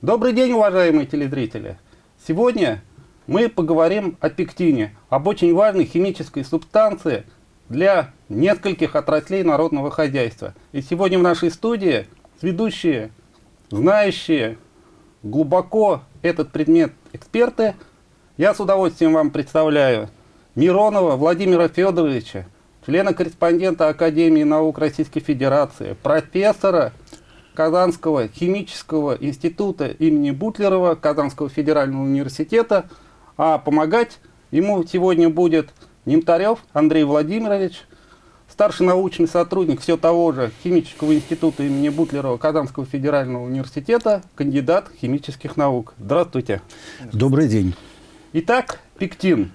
Добрый день, уважаемые телезрители! Сегодня мы поговорим о пектине, об очень важной химической субстанции для нескольких отраслей народного хозяйства. И сегодня в нашей студии ведущие, знающие глубоко этот предмет эксперты. Я с удовольствием вам представляю Миронова Владимира Федоровича, члена-корреспондента Академии наук Российской Федерации, профессора Казанского химического института имени Бутлерова, Казанского федерального университета. А помогать ему сегодня будет Немтарев Андрей Владимирович, старший научный сотрудник все того же химического института имени Бутлерова Казанского федерального университета, кандидат химических наук. Здравствуйте. Добрый день. Итак, пектин.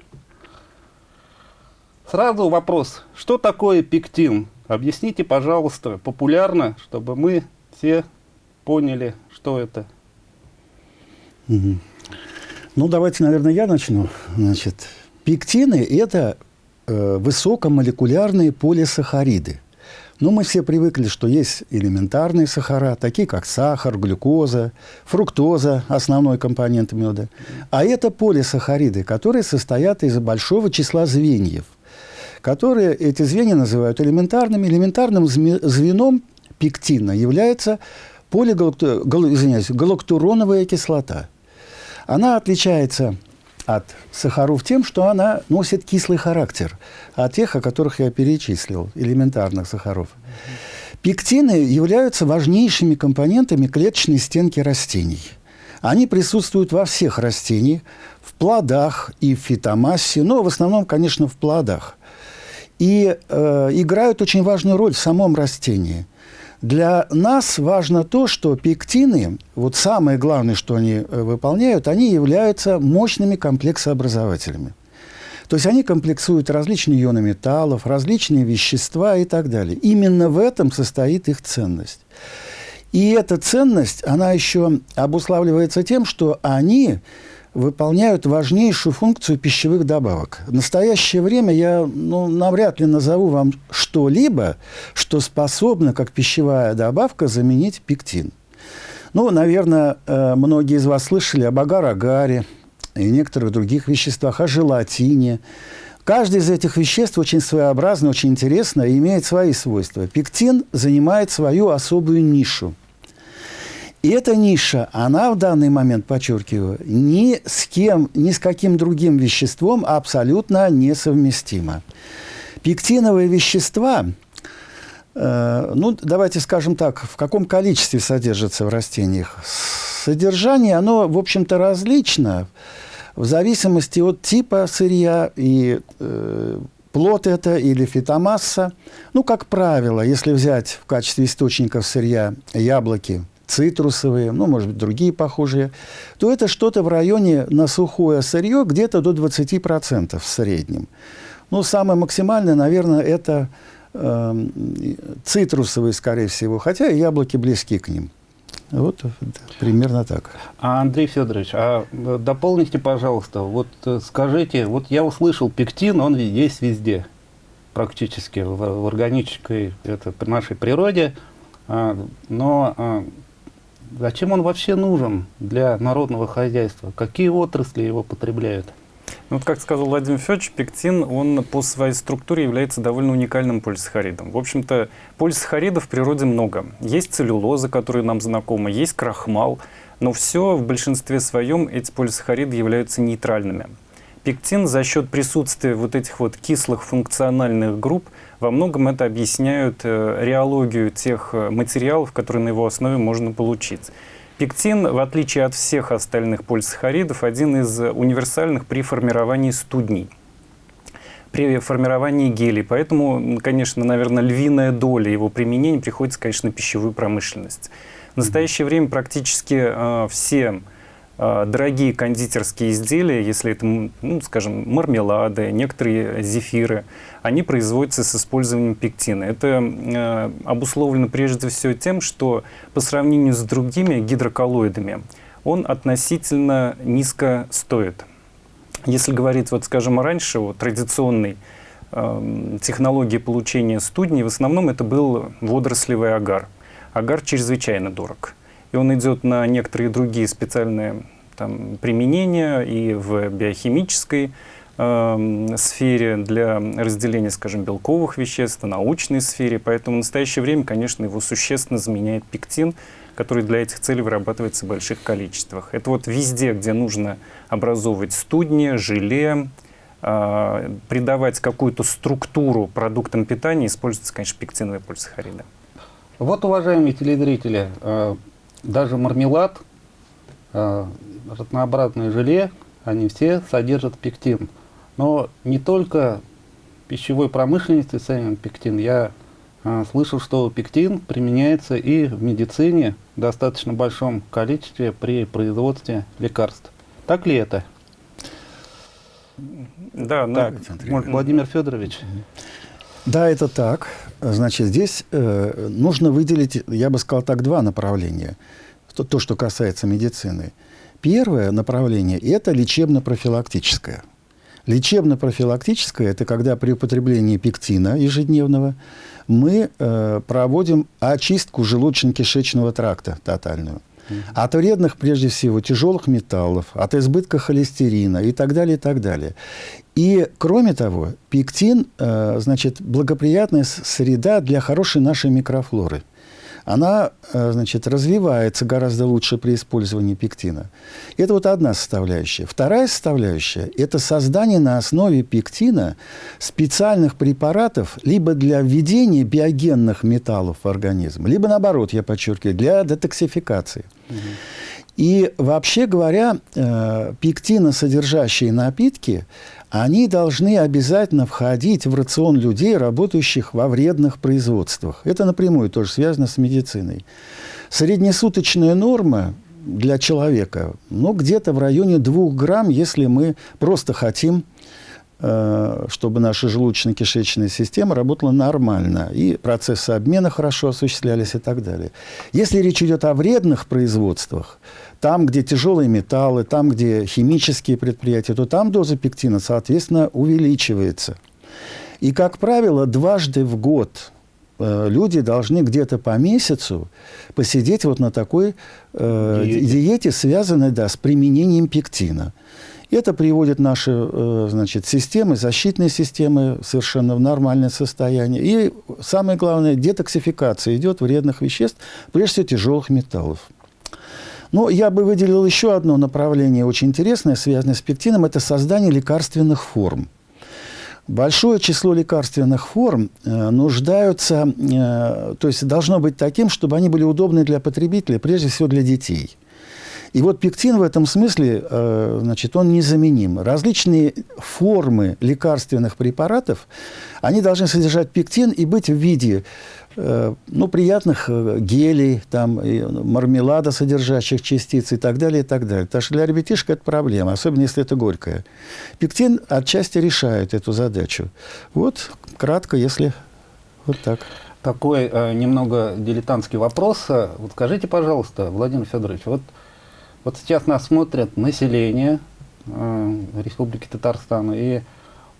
Сразу вопрос, что такое пектин? Объясните, пожалуйста, популярно, чтобы мы все поняли, что это. Ну, давайте, наверное, я начну. Значит, пектины – это э, высокомолекулярные полисахариды. Ну, мы все привыкли, что есть элементарные сахара, такие как сахар, глюкоза, фруктоза, основной компонент меда. А это полисахариды, которые состоят из большого числа звеньев, которые эти звенья называют элементарными. Элементарным звеном пектина является галактуроновая кислота. Она отличается от сахаров тем, что она носит кислый характер, от тех, о которых я перечислил, элементарных сахаров. Пектины являются важнейшими компонентами клеточной стенки растений. Они присутствуют во всех растениях, в плодах и в фитомассе, но в основном, конечно, в плодах. И э, играют очень важную роль в самом растении – для нас важно то, что пектины, вот самое главное, что они э, выполняют, они являются мощными комплексообразователями. То есть они комплексуют различные ионы металлов, различные вещества и так далее. Именно в этом состоит их ценность. И эта ценность, она еще обуславливается тем, что они выполняют важнейшую функцию пищевых добавок. В настоящее время я ну, навряд ли назову вам что-либо, что способно, как пищевая добавка, заменить пектин. Ну, наверное, э, многие из вас слышали об агар-агаре и некоторых других веществах, о желатине. Каждое из этих веществ очень своеобразно, очень интересно и имеет свои свойства. Пектин занимает свою особую нишу – и эта ниша, она в данный момент, подчеркиваю, ни с кем, ни с каким другим веществом абсолютно несовместима. Пектиновые вещества, э, ну, давайте скажем так, в каком количестве содержатся в растениях? Содержание, оно, в общем-то, различно в зависимости от типа сырья и э, плод это или фитомасса. Ну, как правило, если взять в качестве источников сырья яблоки – цитрусовые, ну, может быть, другие похожие, то это что-то в районе на сухое сырье где-то до 20% в среднем. Ну, самое максимальное, наверное, это э, цитрусовые, скорее всего, хотя и яблоки близки к ним. Вот примерно так. А, Андрей Федорович, а э, дополните, пожалуйста, вот э, скажите, вот я услышал, пектин, он есть везде, практически в, в органической это, нашей природе, а, но а, Зачем он вообще нужен для народного хозяйства? Какие отрасли его потребляют? Ну, вот как сказал Владимир Федорович, пектин, он по своей структуре является довольно уникальным полисахаридом. В общем-то, полисахаридов в природе много. Есть целлюлоза, которая нам знакома, есть крахмал, но все в большинстве своем эти полисахариды являются нейтральными. Пектин за счет присутствия вот этих вот кислых функциональных групп во многом это объясняют э, реологию тех э, материалов, которые на его основе можно получить. Пектин, в отличие от всех остальных полисахаридов, один из универсальных при формировании студней при формировании гелей. Поэтому, конечно, наверное, львиная доля его применения приходится, конечно, на пищевую промышленность. В настоящее время практически э, все дорогие кондитерские изделия, если это, ну, скажем, мармелады, некоторые зефиры, они производятся с использованием пектина. Это э, обусловлено прежде всего тем, что по сравнению с другими гидроколлоидами он относительно низко стоит. Если говорить, вот, скажем, раньше о традиционной э, технологии получения студней, в основном это был водорослевый агар. Агар чрезвычайно дорог. И он идет на некоторые другие специальные там, применения и в биохимической э, сфере для разделения, скажем, белковых веществ, в научной сфере. Поэтому в настоящее время, конечно, его существенно заменяет пектин, который для этих целей вырабатывается в больших количествах. Это вот везде, где нужно образовывать студни, желе, э, придавать какую-то структуру продуктам питания, используются, конечно, пектиновые полисахариды. Вот, уважаемые телезрители, э, даже мармелад, э, разнообразное желе, они все содержат пектин. Но не только в пищевой промышленности ценен пектин. Я э, слышал, что пектин применяется и в медицине в достаточно большом количестве при производстве лекарств. Так ли это? Да, ну, так, Владимир Федорович. Да, это так. Значит, здесь э, нужно выделить, я бы сказал так, два направления. То, то, что касается медицины. Первое направление – это лечебно-профилактическое. Лечебно-профилактическое – это когда при употреблении пектина ежедневного мы э, проводим очистку желудочно-кишечного тракта тотальную. От вредных, прежде всего, тяжелых металлов, от избытка холестерина и так далее, и так далее. И, кроме того, пектин, э, значит, благоприятная среда для хорошей нашей микрофлоры. Она, э, значит, развивается гораздо лучше при использовании пектина. Это вот одна составляющая. Вторая составляющая – это создание на основе пектина специальных препаратов либо для введения биогенных металлов в организм, либо, наоборот, я подчеркиваю, для детоксификации. Угу. И вообще говоря, э, пектиносодержащие напитки, они должны обязательно входить в рацион людей, работающих во вредных производствах. Это напрямую тоже связано с медициной. Среднесуточная норма для человека, ну, где-то в районе 2 грамм, если мы просто хотим Э, чтобы наша желудочно-кишечная система работала нормально, и процессы обмена хорошо осуществлялись и так далее. Если речь идет о вредных производствах, там, где тяжелые металлы, там, где химические предприятия, то там доза пектина, соответственно, увеличивается. И, как правило, дважды в год э, люди должны где-то по месяцу посидеть вот на такой э, диете. диете, связанной да, с применением пектина. Это приводит наши э, значит, системы, защитные системы совершенно в нормальное состояние. И самое главное, детоксификация идет вредных веществ, прежде всего тяжелых металлов. Но я бы выделил еще одно направление очень интересное, связанное с пектином, это создание лекарственных форм. Большое число лекарственных форм э, нуждаются, э, то есть должно быть таким, чтобы они были удобны для потребителя, прежде всего для детей. И вот пектин в этом смысле, э, значит, он незаменим. Различные формы лекарственных препаратов, они должны содержать пектин и быть в виде ну, приятных э, гелей, там, мармелада, содержащих частиц и так далее, и так далее. Потому что для ребятишек это проблема, особенно если это горькое. Пектин отчасти решает эту задачу. Вот, кратко, если вот так. Такой э, немного дилетантский вопрос. Вот скажите, пожалуйста, Владимир Федорович, вот вот сейчас нас смотрят население э, Республики Татарстан, и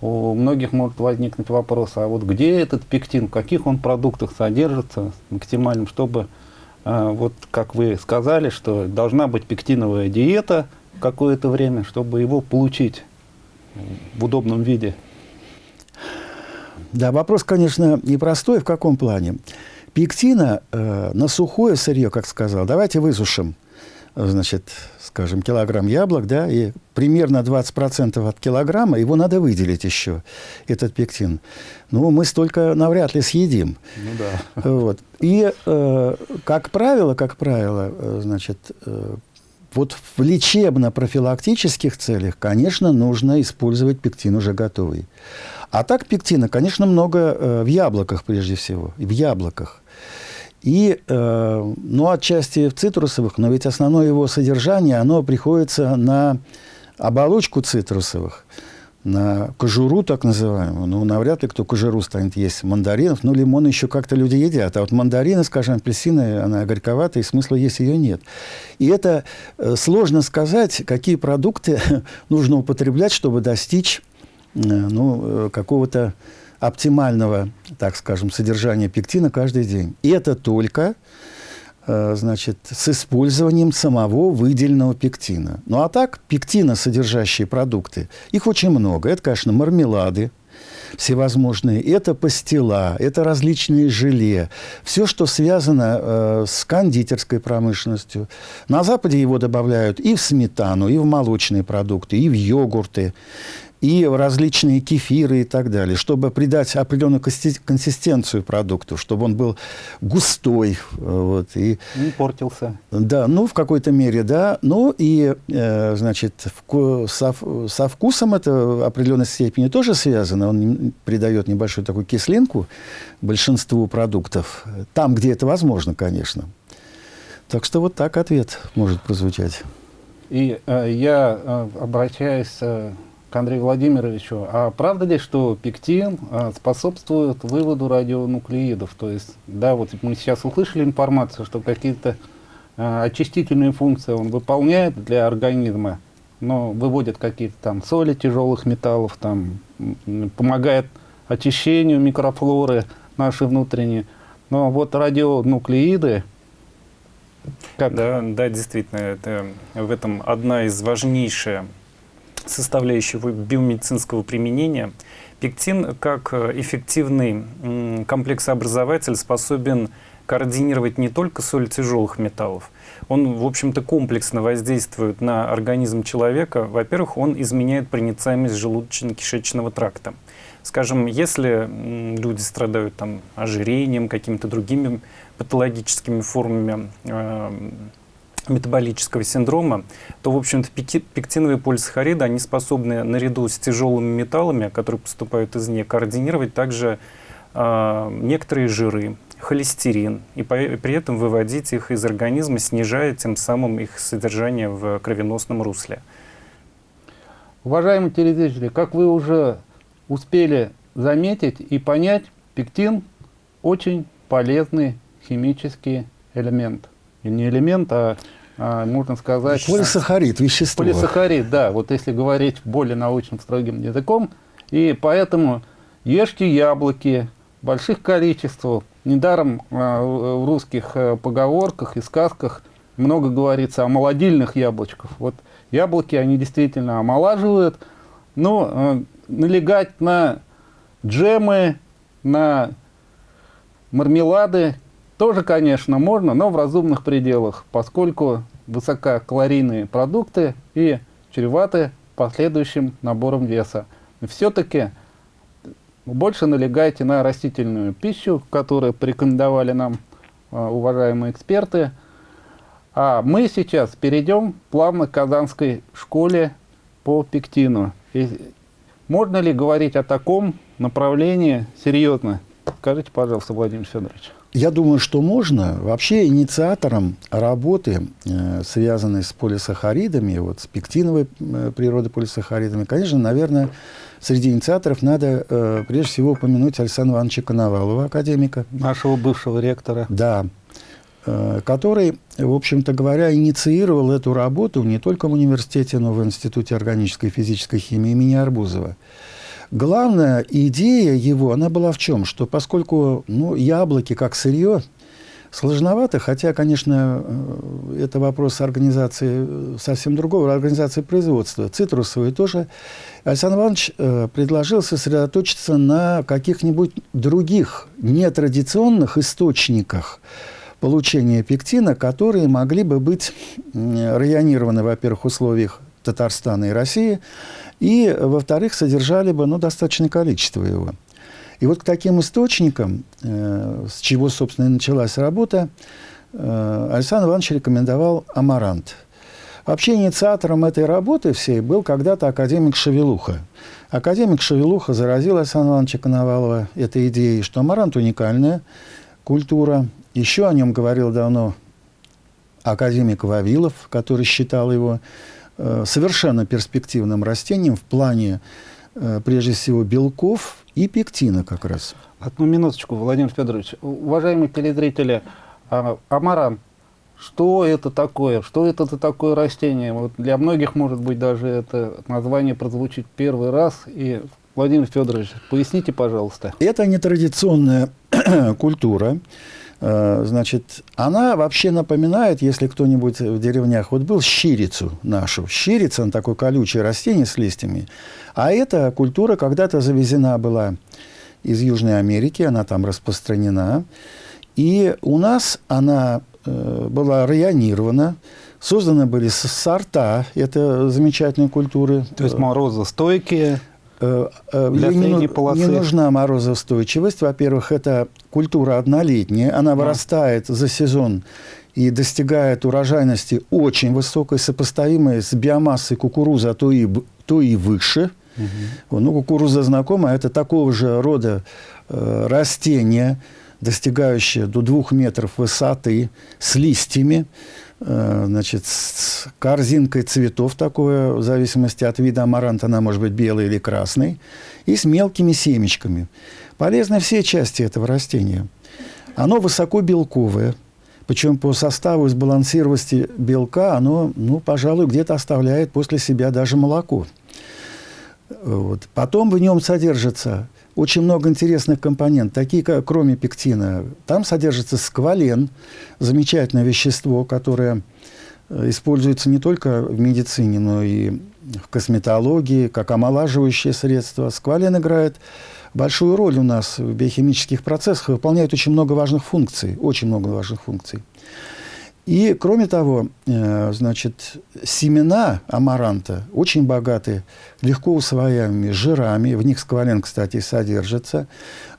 у многих может возникнуть вопрос, а вот где этот пектин, в каких он продуктах содержится максимальным, чтобы, э, вот как вы сказали, что должна быть пектиновая диета какое-то время, чтобы его получить в удобном виде. Да, вопрос, конечно, непростой. В каком плане? Пектина э, на сухое сырье, как сказал, давайте высушим значит, скажем, килограмм яблок, да, и примерно 20% от килограмма его надо выделить еще, этот пектин. Ну, мы столько навряд ли съедим. Ну да. Вот. И, э, как правило, как правило, э, значит, э, вот в лечебно-профилактических целях, конечно, нужно использовать пектин уже готовый. А так пектина, конечно, много э, в яблоках прежде всего, в яблоках. И, э, ну, отчасти в цитрусовых, но ведь основное его содержание, оно приходится на оболочку цитрусовых, на кожуру так называемую. Ну, навряд ли кто кожуру станет есть мандаринов. Ну, лимон еще как-то люди едят. А вот мандарины, скажем, апельсины, она горьковатая, и смысла есть ее нет. И это э, сложно сказать, какие продукты нужно употреблять, чтобы достичь э, ну, э, какого-то оптимального, так скажем, содержания пектина каждый день. И это только э, значит, с использованием самого выделенного пектина. Ну а так, пектина, содержащие продукты, их очень много. Это, конечно, мармелады, всевозможные. Это пастила, это различные желе. Все, что связано э, с кондитерской промышленностью. На Западе его добавляют и в сметану, и в молочные продукты, и в йогурты и различные кефиры и так далее, чтобы придать определенную консистенцию продукту, чтобы он был густой. Вот, и, Не портился. Да, ну, в какой-то мере, да. Ну, и, э, значит, вку со, со вкусом это в определенной степени тоже связано. Он придает небольшую такую кислинку большинству продуктов. Там, где это возможно, конечно. Так что вот так ответ может прозвучать. И э, я э, обращаюсь э, к Андрею Владимировичу. А правда ли, что пектин а, способствует выводу радионуклеидов? То есть, да, вот мы сейчас услышали информацию, что какие-то а, очистительные функции он выполняет для организма, но выводит какие-то там соли тяжелых металлов, там, помогает очищению микрофлоры нашей внутренней. Но вот радионуклеиды, как? Да, да, действительно, это, в этом одна из важнейших составляющего биомедицинского применения, пектин как э, эффективный комплексообразователь способен координировать не только соль тяжелых металлов, он, в общем-то, комплексно воздействует на организм человека. Во-первых, он изменяет проницаемость желудочно-кишечного тракта. Скажем, если люди страдают там, ожирением, какими-то другими патологическими формами э, метаболического синдрома, то, в общем-то, пектиновые полисахариды, они способны наряду с тяжелыми металлами, которые поступают извне, координировать также э, некоторые жиры, холестерин, и по, при этом выводить их из организма, снижая тем самым их содержание в кровеносном русле. Уважаемые телезрители, как вы уже успели заметить и понять, пектин очень полезный химический элемент не элемент, а, а можно сказать... Полисахарид, вещество. Полисахарид, да, вот если говорить более научным строгим языком. И поэтому ешьте яблоки в больших количествах. Недаром а, в русских а, поговорках и сказках много говорится о молодильных яблочках. Вот яблоки, они действительно омолаживают, но а, налегать на джемы, на мармелады тоже, конечно, можно, но в разумных пределах, поскольку высококалорийные продукты и чреваты последующим набором веса. Все-таки больше налегайте на растительную пищу, которую порекомендовали нам а, уважаемые эксперты. А мы сейчас перейдем плавно к Казанской школе по пектину. И можно ли говорить о таком направлении серьезно? Скажите, пожалуйста, Владимир Федорович. Я думаю, что можно. Вообще инициатором работы, э, связанной с полисахаридами, вот с пектиновой э, природой полисахаридами, конечно, наверное, среди инициаторов надо э, прежде всего упомянуть Александра Ивановича Коновалова, академика. Нашего бывшего ректора. Да, который, в общем-то говоря, инициировал эту работу не только в университете, но и в Институте органической и физической химии имени Арбузова. Главная идея его, она была в чем? Что поскольку ну, яблоки как сырье сложновато, хотя, конечно, э, это вопрос организации э, совсем другого, организации производства. Цитрусовые тоже. Александр Иванович э, предложил сосредоточиться на каких-нибудь других нетрадиционных источниках получения пектина, которые могли бы быть районированы, во-первых, в условиях Татарстана и России, и, во-вторых, содержали бы ну, достаточное количество его. И вот к таким источникам, э, с чего, собственно, и началась работа, э, Александр Иванович рекомендовал амарант. Вообще инициатором этой работы всей был когда-то академик Шевелуха. Академик Шевелуха заразил Александра Ивановича Коновалова этой идеей, что амарант уникальная культура. Еще о нем говорил давно академик Вавилов, который считал его совершенно перспективным растением в плане, э, прежде всего, белков и пектина как раз. Одну минуточку, Владимир Федорович. Уважаемые телезрители, а, амаран, что это такое? Что это за такое растение? Вот для многих, может быть, даже это название прозвучит первый раз. И, Владимир Федорович, поясните, пожалуйста. Это нетрадиционная культура. Э, значит, она вообще напоминает, если кто-нибудь в деревнях вот был, щирицу нашу. Щирица, он такое колючее растение с листьями. А эта культура когда-то завезена была из Южной Америки, она там распространена. И у нас она э, была районирована, созданы были сорта это замечательной культуры. То есть морозостойкие. Э, э, для не, полосы. не нужна морозоустойчивость. Во-первых, это культура однолетняя, она вырастает за сезон и достигает урожайности очень высокой, сопоставимой с биомассой кукурузы, а то и, то и выше. Угу. Ну, кукуруза знакома, это такого же рода э, растение, достигающее до двух метров высоты, с листьями. Э, значит, с корзинкой цветов такое, в зависимости от вида амаранта, она может быть белый или красный, и с мелкими семечками. Полезны все части этого растения. Оно высоко белковое, причем по составу и сбалансированности белка оно, ну, пожалуй, где-то оставляет после себя даже молоко. Вот. Потом в нем содержится очень много интересных компонентов, такие как, кроме пектина, там содержится сквален, замечательное вещество, которое э, используется не только в медицине, но и в косметологии, как омолаживающее средство. Сквален играет большую роль у нас в биохимических процессах, выполняет очень много важных функций, очень много важных функций. И, кроме того, э, значит, семена амаранта очень богаты легко усвояемыми жирами, в них сквален, кстати, содержится,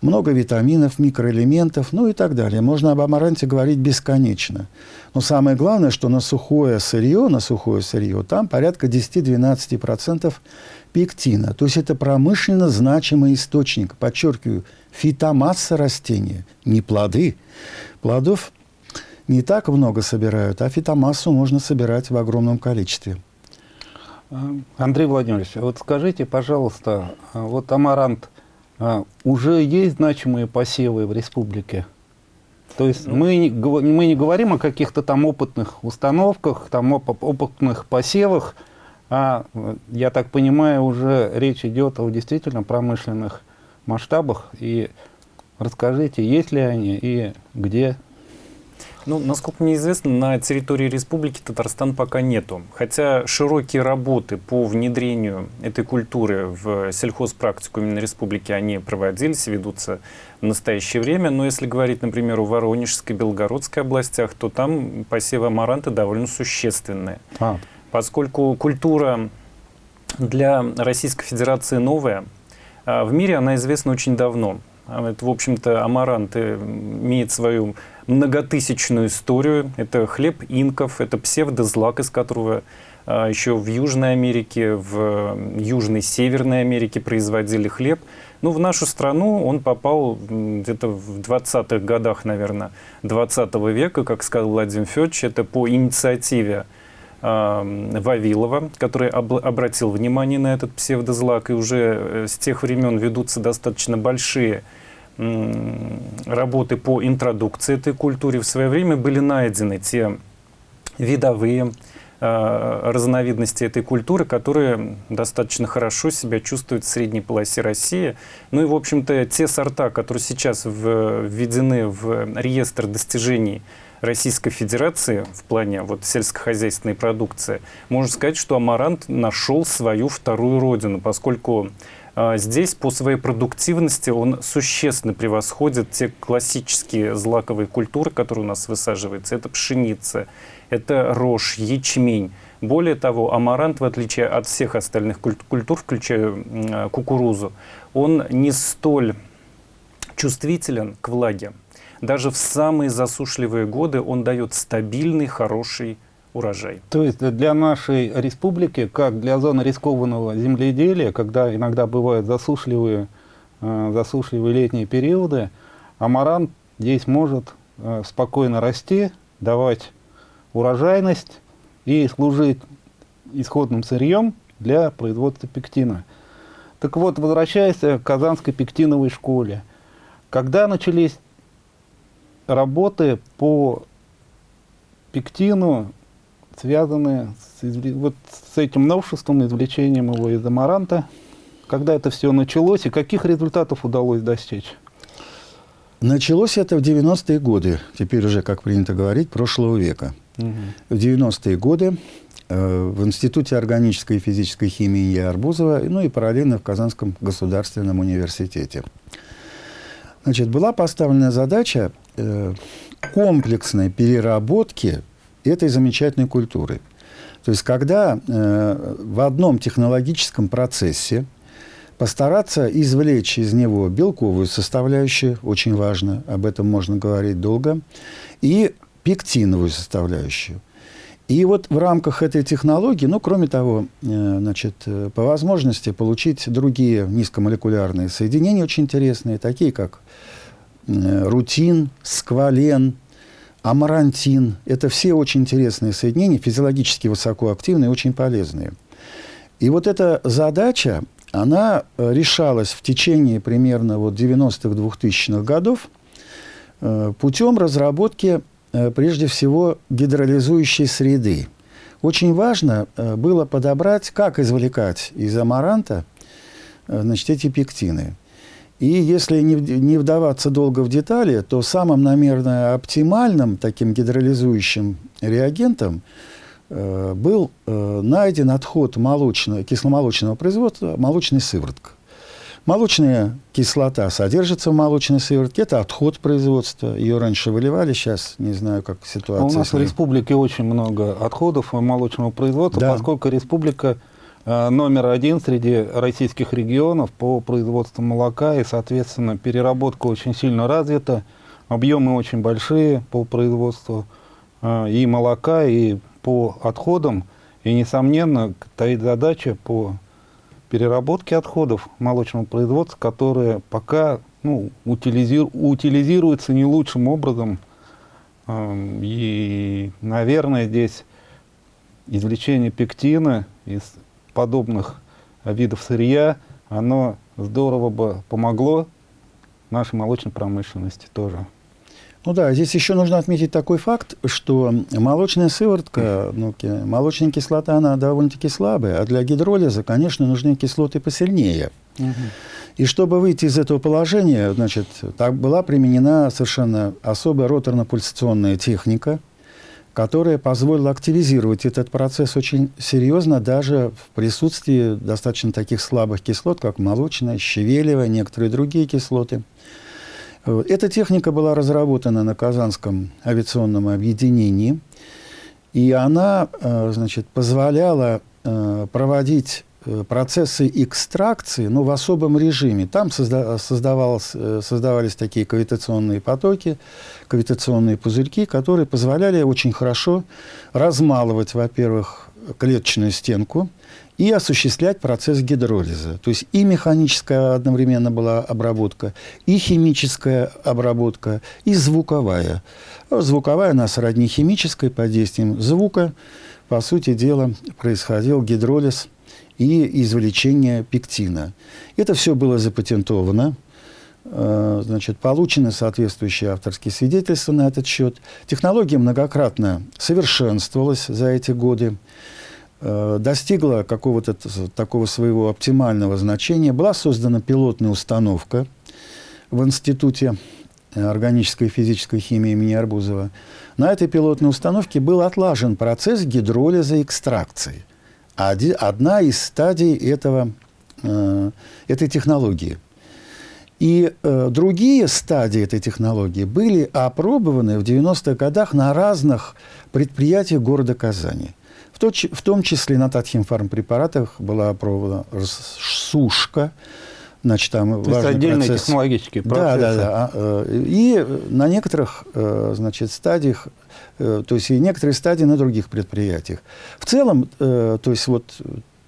много витаминов, микроэлементов, ну и так далее. Можно об амаранте говорить бесконечно. Но самое главное, что на сухое сырье, на сухое сырье, там порядка 10-12% пектина. То есть это промышленно значимый источник, подчеркиваю, фитомасса растения, не плоды. Плодов – не так много собирают, а фитомассу можно собирать в огромном количестве. А, Андрей Владимирович, вот скажите, пожалуйста, а вот амарант, а, уже есть значимые посевы в республике? То есть мы, мы не говорим о каких-то там опытных установках, там опытных посевах, а, я так понимаю, уже речь идет о действительно промышленных масштабах. И расскажите, есть ли они и где ну, насколько мне известно, на территории Республики Татарстан пока нету. Хотя широкие работы по внедрению этой культуры в сельхозпрактику именно республики, они проводились, ведутся в настоящее время. Но если говорить, например, о Воронежской, Белгородской областях, то там посевы амаранта довольно существенные. А. Поскольку культура для Российской Федерации новая, а в мире она известна очень давно. А это, в общем-то, амарант имеет свою многотысячную историю. Это хлеб инков, это псевдозлак, из которого а, еще в Южной Америке, в Южной Северной Америке производили хлеб. Ну, в нашу страну он попал где-то в 20-х годах, наверное, 20 века, как сказал Владимир Федорович, это по инициативе Вавилова, который об, обратил внимание на этот псевдозлак, и уже э, с тех времен ведутся достаточно большие работы по интродукции этой культуре. В свое время были найдены те видовые разновидности этой культуры, которые достаточно хорошо себя чувствуют в средней полосе России. Ну и, в общем-то, те сорта, которые сейчас введены в реестр достижений Российской Федерации в плане вот, сельскохозяйственной продукции, можно сказать, что амарант нашел свою вторую родину, поскольку а, здесь по своей продуктивности он существенно превосходит те классические злаковые культуры, которые у нас высаживаются. Это пшеница, это рожь, ячмень. Более того, амарант, в отличие от всех остальных культур, включая а, кукурузу, он не столь чувствителен к влаге. Даже в самые засушливые годы он дает стабильный, хороший урожай. То есть для нашей республики, как для зоны рискованного земледелия, когда иногда бывают засушливые, э, засушливые летние периоды, амарант здесь может э, спокойно расти, давать урожайность и служить исходным сырьем для производства пектина. Так вот, возвращаясь к Казанской пектиновой школе, когда начались работы по пектину связаны с, вот с этим новшеством, извлечением его из амаранта. Когда это все началось и каких результатов удалось достичь? Началось это в 90-е годы, теперь уже, как принято говорить, прошлого века. Угу. В 90-е годы э, в Институте органической и физической химии имени Арбузова, ну и параллельно в Казанском государственном университете. Значит, была поставлена задача э, комплексной переработки этой замечательной культуры. То есть, когда э, в одном технологическом процессе постараться извлечь из него белковую составляющую, очень важно, об этом можно говорить долго, и пектиновую составляющую. И вот в рамках этой технологии, ну, кроме того, э, значит, э, по возможности получить другие низкомолекулярные соединения очень интересные, такие как э, рутин, сквален, амарантин. Это все очень интересные соединения, физиологически высокоактивные, очень полезные. И вот эта задача, она э, решалась в течение примерно вот 90-х, 2000-х годов э, путем разработки, э, прежде всего, гидролизующей среды. Очень важно было подобрать, как извлекать из амаранта значит, эти пектины. И если не, не вдаваться долго в детали, то самым, наверное, оптимальным таким гидролизующим реагентом был э, найден отход молочного, кисломолочного производства, молочной сыворотка. Молочная кислота содержится в молочной сыворотке. Это отход производства. Ее раньше выливали, сейчас не знаю, как ситуация. А у нас в республике очень много отходов молочного производства, да. поскольку республика э, номер один среди российских регионов по производству молока, и, соответственно, переработка очень сильно развита, объемы очень большие по производству и молока, и по отходам, и, несомненно, стоит задача по переработке отходов молочного производства, которая пока ну, утилизиру, утилизируется не лучшим образом. И, наверное, здесь извлечение пектина из подобных видов сырья, оно здорово бы помогло нашей молочной промышленности тоже. Ну да, здесь еще нужно отметить такой факт, что молочная сыворотка, ну, молочная кислота, она довольно-таки слабая, а для гидролиза, конечно, нужны кислоты посильнее. Угу. И чтобы выйти из этого положения, значит, так была применена совершенно особая роторно-пульсационная техника, которая позволила активизировать этот процесс очень серьезно, даже в присутствии достаточно таких слабых кислот, как молочная, щавелевая, некоторые другие кислоты – эта техника была разработана на Казанском авиационном объединении, и она э, значит, позволяла э, проводить э, процессы экстракции, но в особом режиме. Там создавались такие кавитационные потоки, кавитационные пузырьки, которые позволяли очень хорошо размалывать, во-первых, клеточную стенку, и осуществлять процесс гидролиза. То есть и механическая одновременно была обработка, и химическая обработка, и звуковая. Звуковая у нас родни химической под действием звука. По сути дела, происходил гидролиз и извлечение пектина. Это все было запатентовано. Э, значит, получены соответствующие авторские свидетельства на этот счет. Технология многократно совершенствовалась за эти годы. Э, достигла какого-то такого своего оптимального значения, была создана пилотная установка в Институте органической и физической химии имени Арбузова. На этой пилотной установке был отлажен процесс гидролиза экстракции. Одна из стадий этого, э, этой технологии. И э, другие стадии этой технологии были опробованы в 90-х годах на разных предприятиях города Казани – в, то, в том числе на татхимфармпрепаратах была опробована сушка, Значит, там То есть отдельные процесс. технологические процессы. Да, да, да. Э, и на некоторых э, значит, стадиях, э, то есть и некоторые стадии на других предприятиях. В целом, то есть вот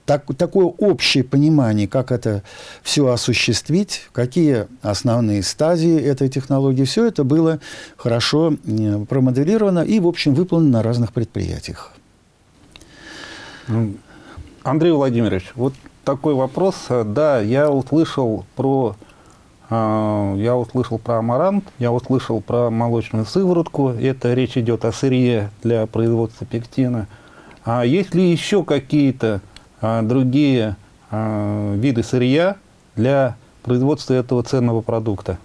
так, такое общее понимание, как это все осуществить, какие основные стадии этой технологии, все это было хорошо промоделировано и, в общем, выполнено на разных предприятиях. Ну, Андрей Владимирович, вот такой вопрос. Да, я услышал про а, я услышал про амарант, я услышал про молочную сыворотку. Это речь идет о сырье для производства пектина. А есть ли еще какие-то а, другие а, виды сырья для производства этого ценного продукта?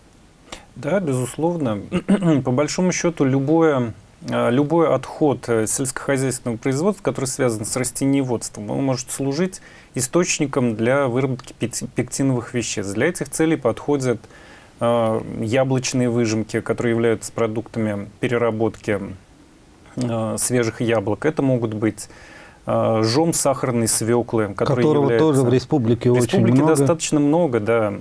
Да, безусловно. По большому счету, любое, любой отход э, сельскохозяйственного производства, который связан с растениеводством, он может служить источником для выработки пектиновых веществ. Для этих целей подходят э, яблочные выжимки, которые являются продуктами переработки свежих яблок. Это могут быть жом сахарной свеклы, которые которого являются... тоже в республике, в республике очень много. достаточно много, да.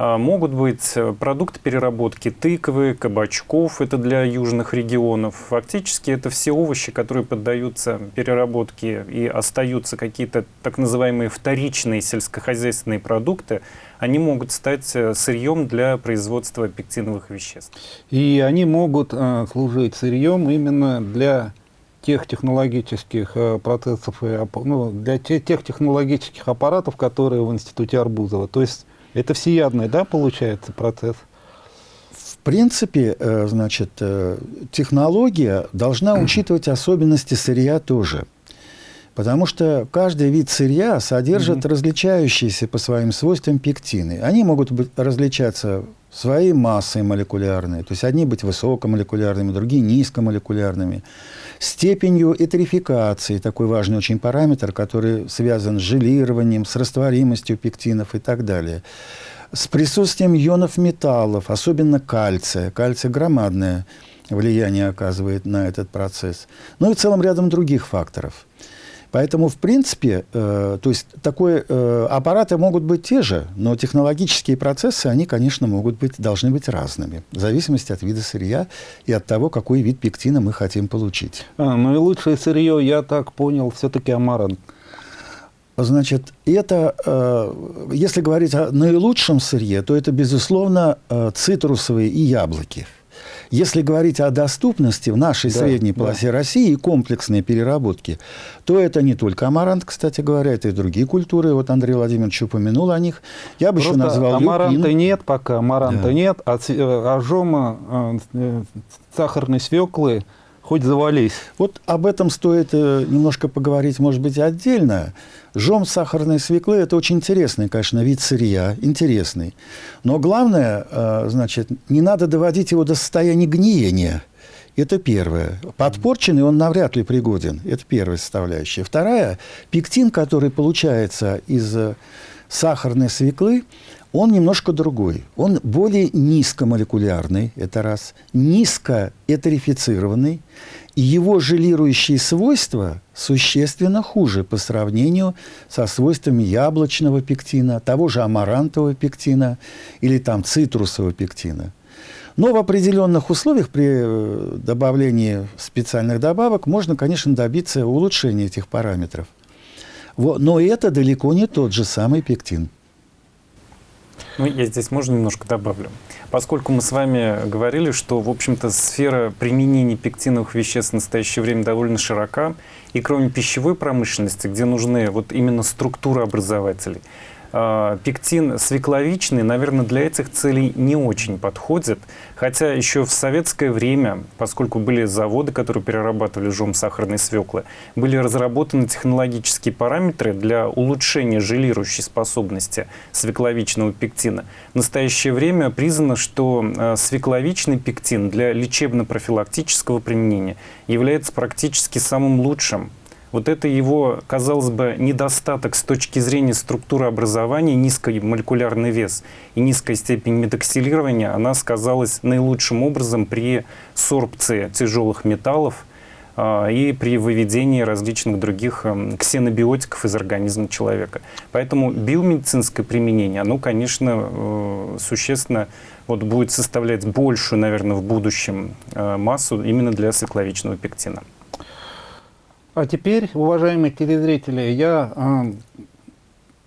А, могут быть э, продукты переработки тыквы, кабачков, это для южных регионов. Фактически это все овощи, которые поддаются переработке и остаются какие-то так называемые вторичные сельскохозяйственные продукты, они могут стать э, сырьем для производства пектиновых веществ. И они могут э, служить сырьем именно для тех технологических процессов, и, ну, для те, тех технологических аппаратов, которые в Институте Арбузова. То есть это всеядный, да, получается процесс? В принципе, э, значит, э, технология должна учитывать особенности сырья тоже. Потому что каждый вид сырья содержит mm-hmm. различающиеся по своим свойствам пектины. Они могут быть, различаться своей массой молекулярной, то есть одни быть высокомолекулярными, другие низкомолекулярными, степенью этерификации, такой важный очень параметр, который связан с желированием, с растворимостью пектинов и так далее, с присутствием ионов металлов, особенно кальция. Кальций громадное влияние оказывает на этот процесс. Ну и в целом рядом других факторов. Поэтому, в принципе, э, то есть такой, э, аппараты могут быть те же, но технологические процессы, они, конечно, могут быть, должны быть разными, в зависимости от вида сырья и от того, какой вид пектина мы хотим получить. А, ну и лучшее сырье, я так понял, все-таки амарант. Значит, это, э, если говорить о наилучшем сырье, то это, безусловно, э, цитрусовые и яблоки. Если говорить о доступности в нашей да, средней полосе да. России и комплексной переработке, то это не только амарант, кстати говоря, это и другие культуры. Вот Андрей Владимирович упомянул о них. Я бы Просто еще назвал амаранта люпин. нет пока, амаранта да. нет, а ажома, э, э, сахарной свеклы – хоть завались. Вот об этом стоит э, немножко поговорить, может быть, отдельно. Жом сахарной свеклы – это очень интересный, конечно, вид сырья, интересный. Но главное, э, значит, не надо доводить его до состояния гниения. Это первое. Подпорченный он навряд ли пригоден. Это первая составляющая. Вторая – пектин, который получается из э, сахарной свеклы, он немножко другой. Он более низкомолекулярный, это раз, низкоэтерифицированный, и его желирующие свойства существенно хуже по сравнению со свойствами яблочного пектина, того же амарантового пектина или там цитрусового пектина. Но в определенных условиях при э, добавлении специальных добавок можно, конечно, добиться улучшения этих параметров. Но это далеко не тот же самый пектин. Ну, я здесь можно немножко добавлю. Поскольку мы с вами говорили, что, в общем-то, сфера применения пектиновых веществ в настоящее время довольно широка, и кроме пищевой промышленности, где нужны вот именно структуры образователей, пектин свекловичный, наверное, для этих целей не очень подходит. Хотя еще в советское время, поскольку были заводы, которые перерабатывали жом сахарной свеклы, были разработаны технологические параметры для улучшения желирующей способности свекловичного пектина. В настоящее время признано, что а, свекловичный пектин для лечебно-профилактического применения является практически самым лучшим вот это его, казалось бы, недостаток с точки зрения структуры образования, низкий молекулярный вес и низкая степень метаксилирования, она сказалась наилучшим образом при сорбции тяжелых металлов э, и при выведении различных других э, ксенобиотиков из организма человека. Поэтому биомедицинское применение, оно, конечно, э, существенно вот, будет составлять большую, наверное, в будущем э, массу именно для свекловичного пектина. А теперь, уважаемые телезрители, я э,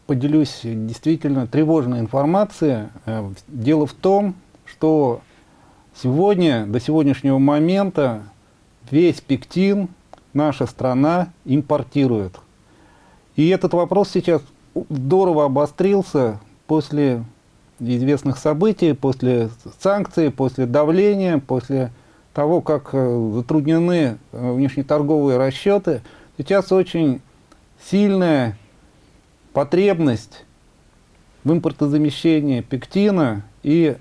поделюсь действительно тревожной информацией. Э, дело в том, что сегодня, до сегодняшнего момента, весь пектин наша страна импортирует. И этот вопрос сейчас здорово обострился после известных событий, после санкций, после давления, после того, как э, затруднены э, внешнеторговые расчеты, сейчас очень сильная потребность в импортозамещении пектина и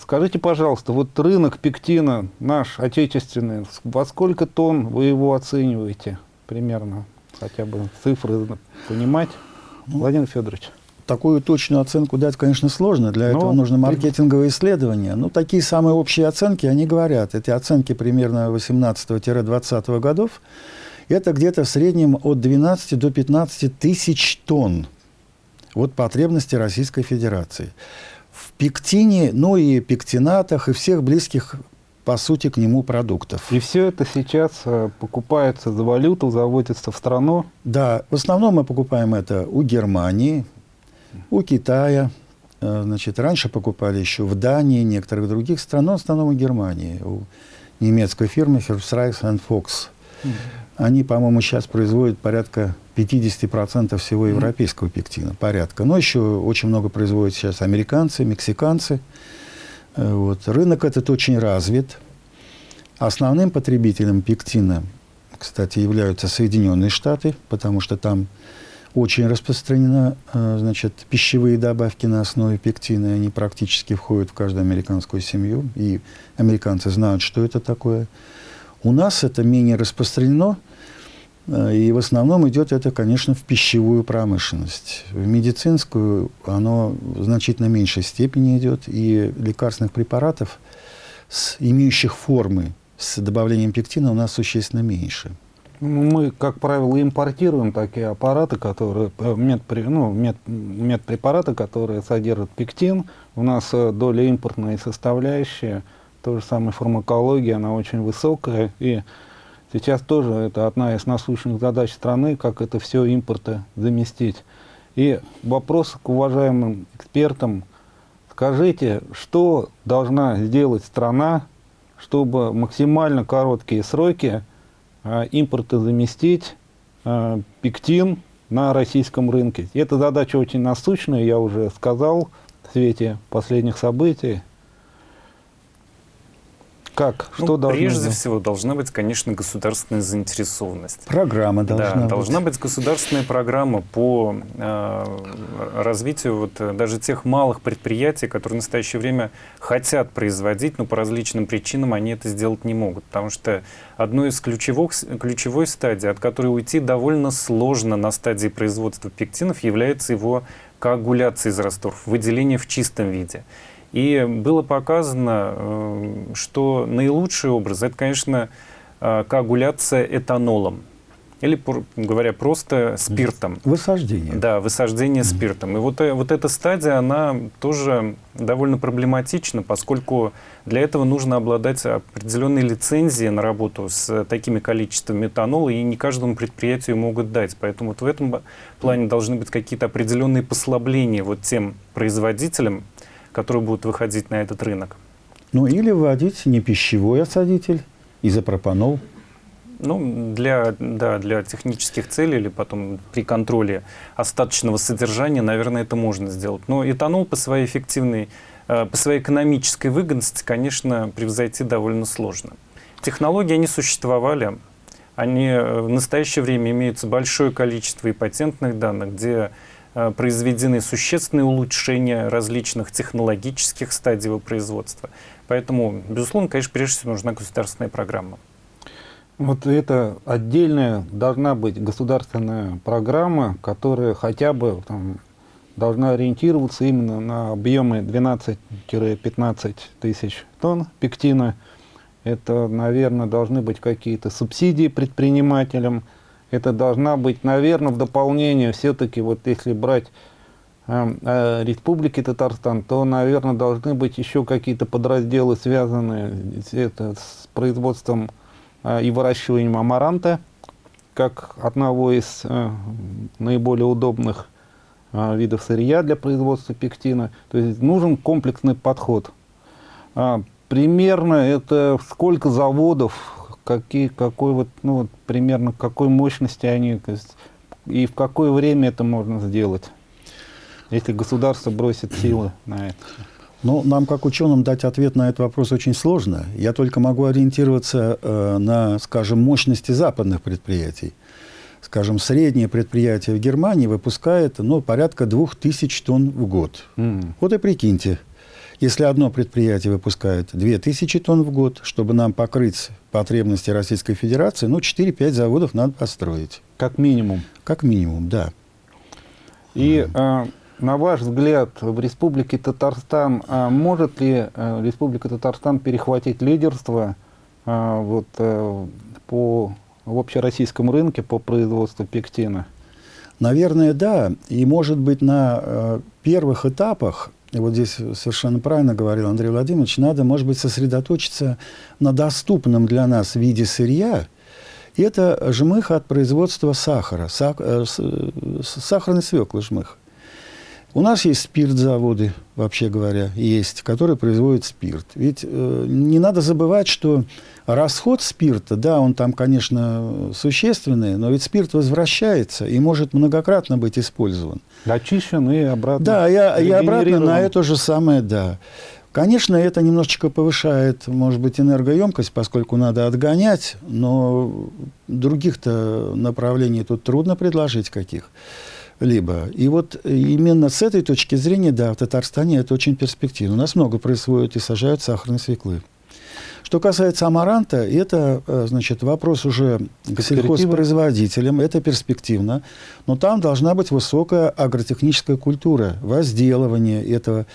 Скажите, пожалуйста, вот рынок пектина наш отечественный, во сколько тонн вы его оцениваете примерно? Хотя бы цифры понимать. Ну, Владимир Федорович. Такую точную оценку дать, конечно, сложно. Для Но, этого ну, нужно маркетинговые исследования. Ну, такие самые общие оценки, они говорят. Эти оценки примерно 18-20 годов. Это где-то в среднем от 12 до 15 тысяч тонн. Вот потребности Российской Федерации в пектине, ну и пектинатах, и всех близких, по сути, к нему продуктов. И все это сейчас э, покупается за валюту, заводится в страну? Да, в основном мы покупаем это у Германии, у Китая, э, значит, раньше покупали еще в Дании, некоторых других стран, но в основном у Германии, у немецкой фирмы Herbstreichs Fox. Mm -hmm. Они, по-моему, сейчас производят порядка 50% всего европейского пектина. Порядка. Но еще очень много производят сейчас американцы, мексиканцы. Э, вот. Рынок этот очень развит. Основным потребителем пектина, кстати, являются Соединенные Штаты, потому что там очень распространены э, значит, пищевые добавки на основе пектина, они практически входят в каждую американскую семью, и американцы знают, что это такое. У нас это менее распространено, Э, и в основном идет это, конечно, в пищевую промышленность. В медицинскую оно в значительно меньшей степени идет, и лекарственных препаратов, с, имеющих формы с добавлением пектина, у нас существенно меньше. Ну, мы, как правило, импортируем такие аппараты, которые, э, мед, ну, мед, медпрепараты, которые содержат пектин. У нас э, доля импортной составляющая, то же самое фармакология, она очень высокая. И Сейчас тоже это одна из насущных задач страны, как это все импорта заместить. И вопрос к уважаемым экспертам. Скажите, что должна сделать страна, чтобы максимально короткие сроки импорта заместить а, пектин на российском рынке? Эта задача очень насущная, я уже сказал в свете последних событий. Как? Что ну, должно Прежде быть? всего должна быть, конечно, государственная заинтересованность. Программа должна да, быть. Должна быть государственная программа по э, развитию вот, э, даже тех малых предприятий, которые в настоящее время хотят производить, но по различным причинам они это сделать не могут. Потому что одной из ключевых, ключевой стадий, от которой уйти довольно сложно на стадии производства пектинов, является его коагуляция из растворов, выделение в чистом виде. И было показано, э, что наилучший образ – это, конечно, э, коагуляция этанолом. Или, говоря просто, спиртом. Высаждение. Да, высаждение mm -hmm. спиртом. И вот, э, вот эта стадия, она тоже довольно проблематична, поскольку для этого нужно обладать определенной лицензией на работу с такими количествами этанола, и не каждому предприятию могут дать. Поэтому вот в этом плане должны быть какие-то определенные послабления вот тем производителям, которые будут выходить на этот рынок. Ну или вводить не пищевой осадитель, изопропанол. Ну, для, да, для технических целей или потом при контроле остаточного содержания, наверное, это можно сделать. Но этанол по своей эффективной, э, по своей экономической выгодности, конечно, превзойти довольно сложно. Технологии, они существовали, они э, в настоящее время имеются большое количество и патентных данных, где произведены существенные улучшения различных технологических стадий его производства. Поэтому, безусловно, конечно, прежде всего нужна государственная программа. Вот это отдельная должна быть государственная программа, которая хотя бы там, должна ориентироваться именно на объемы 12-15 тысяч тонн пектина. Это, наверное, должны быть какие-то субсидии предпринимателям, это должна быть, наверное, в дополнение все-таки, вот если брать э, э, Республики Татарстан, то, наверное, должны быть еще какие-то подразделы, связанные это, с производством э, и выращиванием амаранта, как одного из э, наиболее удобных э, видов сырья для производства пектина. То есть нужен комплексный подход. А, примерно это сколько заводов какие, какой вот, ну, вот, примерно какой мощности они, и в какое время это можно сделать, если государство бросит силы на это? Ну, нам, как ученым, дать ответ на этот вопрос очень сложно. Я только могу ориентироваться э, на, скажем, мощности западных предприятий. Скажем, среднее предприятие в Германии выпускает ну, порядка 2000 тонн в год. Mm. Вот и прикиньте, Если одно предприятие выпускает 2000 тонн в год, чтобы нам покрыть потребности Российской Федерации, ну, 4-5 заводов надо построить. Как минимум. Как минимум, да. И э, на ваш взгляд, в Республике Татарстан э, может ли э, Республика Татарстан перехватить лидерство э, вот, по, в общероссийском рынке по производству пектина? Наверное, да. И, может быть, на первых этапах и вот здесь совершенно правильно говорил Андрей Владимирович, надо, может быть, сосредоточиться на доступном для нас виде сырья. И это жмых от производства сахара, сах, э, сахарной свеклы жмых. У нас есть спиртзаводы, вообще говоря, есть, которые производят спирт. Ведь э, не надо забывать, что расход спирта, да, он там, конечно, существенный, но ведь спирт возвращается и может многократно быть использован. Очищен и обратно. Да, я, и обратно на это же самое, да. Конечно, это немножечко повышает, может быть, энергоемкость, поскольку надо отгонять, но других-то направлений тут трудно предложить каких либо. И вот именно с этой точки зрения, да, в Татарстане это очень перспективно. У нас много происходит и сажают сахарные свеклы. Что касается амаранта, это, э, значит, вопрос уже к сельхозпроизводителям, это перспективно, но там должна быть высокая агротехническая культура, возделывание этого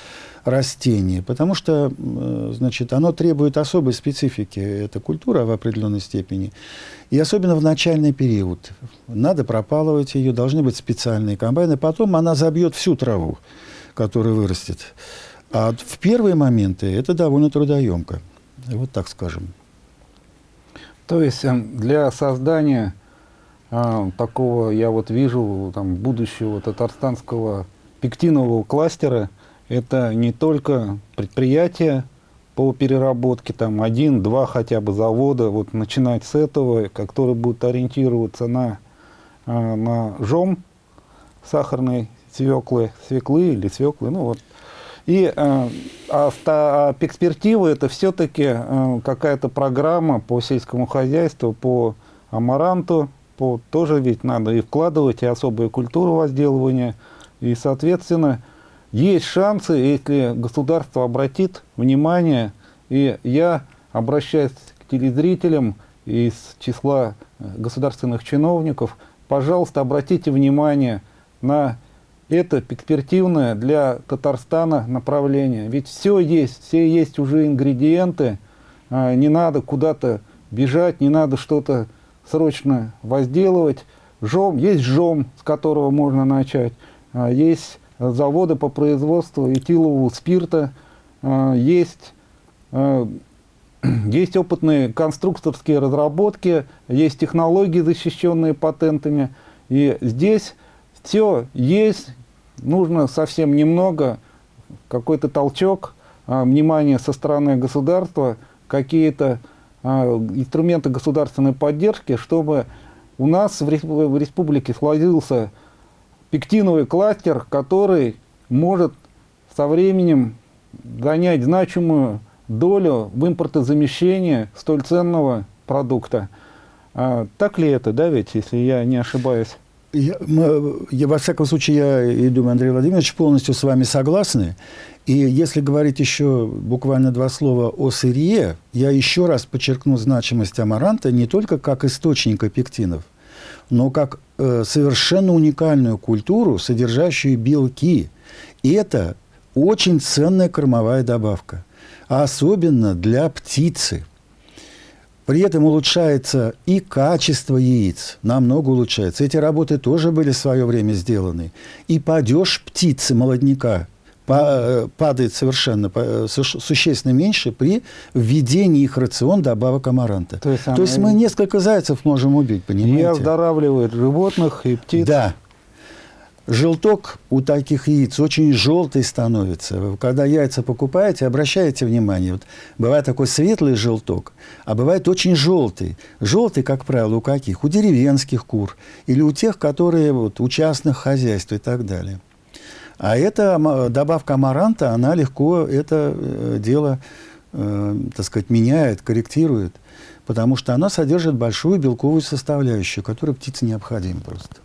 растения, потому что, э, значит, оно требует особой специфики, эта культура в определенной степени, и особенно в начальный период. Надо пропалывать ее, должны быть специальные комбайны, потом она забьет всю траву, которая вырастет. А в первые моменты это довольно трудоемко. Вот так скажем. То есть эм, для создания а, такого, я вот вижу, там, будущего татарстанского пектинового кластера, это не только предприятия по переработке, там один-два хотя бы завода, вот начинать с этого, которые будут ориентироваться на, а, на жом сахарной свеклы, свеклы или свеклы, ну вот и э, а перспектива это все-таки э, какая-то программа по сельскому хозяйству, по амаранту, по, тоже ведь надо и вкладывать, и особую культуру возделывания. И, соответственно, есть шансы, если государство обратит внимание, и я обращаюсь к телезрителям из числа э, государственных чиновников, пожалуйста, обратите внимание на это перспективное для Татарстана направление. Ведь все есть, все есть уже ингредиенты, а, не надо куда-то бежать, не надо что-то срочно возделывать. Жом, есть жом, с которого можно начать, а, есть заводы по производству этилового спирта, а, есть, есть опытные конструкторские разработки, есть технологии, защищенные патентами. И здесь все есть, нужно совсем немного, какой-то толчок, а, внимание со стороны государства, какие-то инструменты государственной поддержки, чтобы у нас в республике сложился пектиновый кластер, который может со временем занять значимую долю в импортозамещении столь ценного продукта. А, так ли это, да, ведь, если я не ошибаюсь? Я, мы, я, во всяком случае, я и думаю, Андрей Владимирович, полностью с вами согласны. И если говорить еще буквально два слова о сырье, я еще раз подчеркну значимость амаранта не только как источника пектинов, но как э, совершенно уникальную культуру, содержащую белки. И это очень ценная кормовая добавка, а особенно для птицы – при этом улучшается и качество яиц, намного улучшается. Эти работы тоже были в свое время сделаны. И падеж птицы, молодняка, падает совершенно э, существенно меньше при введении их рацион добавок амаранта. То есть, То есть мы несколько зайцев можем убить, понимаете? И оздоравливает животных и птиц. Да, Желток у таких яиц очень желтый становится. Когда яйца покупаете, обращайте внимание. Вот бывает такой светлый желток, а бывает очень желтый. Желтый, как правило, у каких? У деревенских кур или у тех, которые вот, у частных хозяйств и так далее. А эта добавка амаранта, она легко это э, дело, э, так сказать, меняет, корректирует, потому что она содержит большую белковую составляющую, которая птице необходима просто.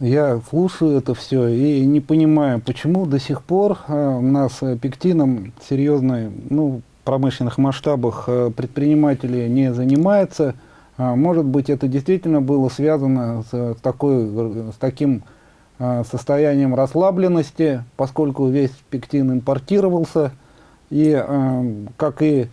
я слушаю это все и не понимаю, почему до сих пор э, у нас э, пектином серьезной, ну, промышленных масштабах предприниматели не занимаются. А, может быть, это действительно было связано с, такой, с таким состоянием расслабленности, поскольку весь пектин импортировался, и как и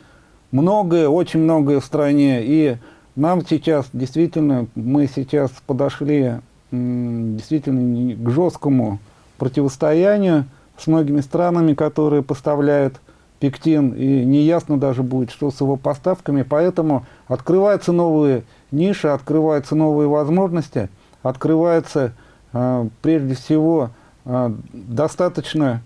многое, очень многое в стране, и нам сейчас действительно, мы сейчас подошли действительно к жесткому противостоянию с многими странами, которые поставляют пектин, и неясно даже будет, что с его поставками, поэтому открываются новые ниши, открываются новые возможности, открывается э, прежде всего э, достаточно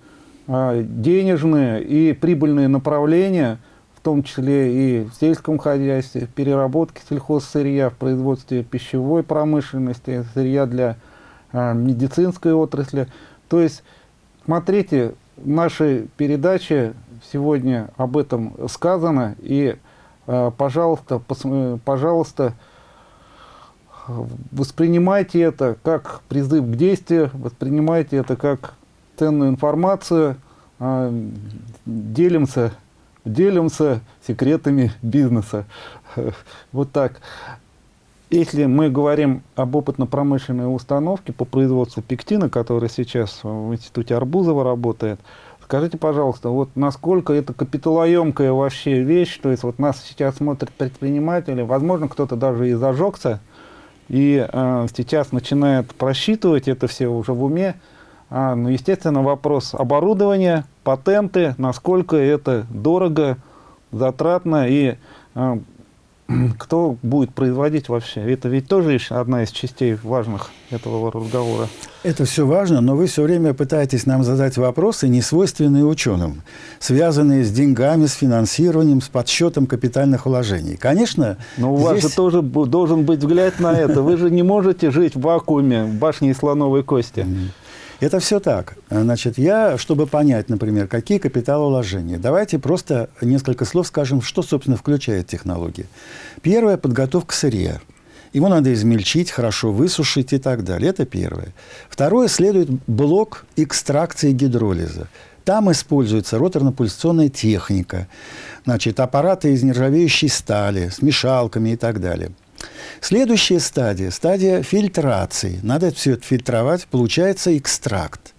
э, денежные и прибыльные направления – в том числе и в сельском хозяйстве, в переработке сельхозсырья, в производстве пищевой промышленности, сырья для медицинской отрасли. То есть, смотрите, в нашей передаче сегодня об этом сказано, и, пожалуйста, пожалуйста, воспринимайте это как призыв к действию, воспринимайте это как ценную информацию, э, делимся делимся секретами бизнеса. Вот так. Если мы говорим об опытно-промышленной установке по производству пектина, которая сейчас в институте Арбузова работает, скажите, пожалуйста, вот насколько это капиталоемкая вообще вещь, то есть вот нас сейчас смотрят предприниматели, возможно, кто-то даже и зажегся, и э, сейчас начинает просчитывать это все уже в уме, а, ну, естественно, вопрос оборудования, патенты, насколько это дорого, затратно. И а, кто будет производить вообще. Это ведь тоже одна из частей важных этого разговора. Это все важно, но вы все время пытаетесь нам задать вопросы, не свойственные ученым, связанные с деньгами, с финансированием, с подсчетом капитальных вложений. Конечно, Но у здесь... вас же тоже должен быть взгляд на это. Вы же не можете жить в вакууме, в башне из слоновой кости. Это все так. Значит, я, чтобы понять, например, какие капиталовложения, давайте просто несколько слов скажем, что, собственно, включает технология. Первое – подготовка сырья. Его надо измельчить, хорошо высушить и так далее. Это первое. Второе – следует блок экстракции гидролиза. Там используется роторно-пульсационная техника, значит, аппараты из нержавеющей стали, с мешалками и так далее. Следующая стадия – стадия фильтрации. Надо все это фильтровать, получается экстракт.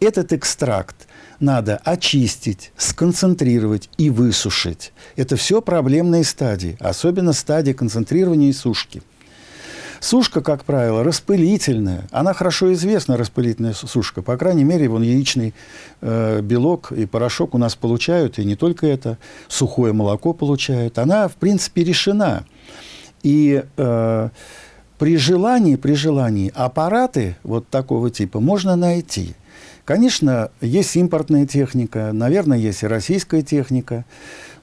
Этот экстракт надо очистить, сконцентрировать и высушить. Это все проблемные стадии, особенно стадия концентрирования и сушки. Сушка, как правило, распылительная. Она хорошо известна, распылительная сушка. По крайней мере, вон яичный э, белок и порошок у нас получают, и не только это, сухое молоко получают. Она, в принципе, решена. И э, при желании, при желании аппараты вот такого типа можно найти. Конечно, есть импортная техника, наверное, есть и российская техника.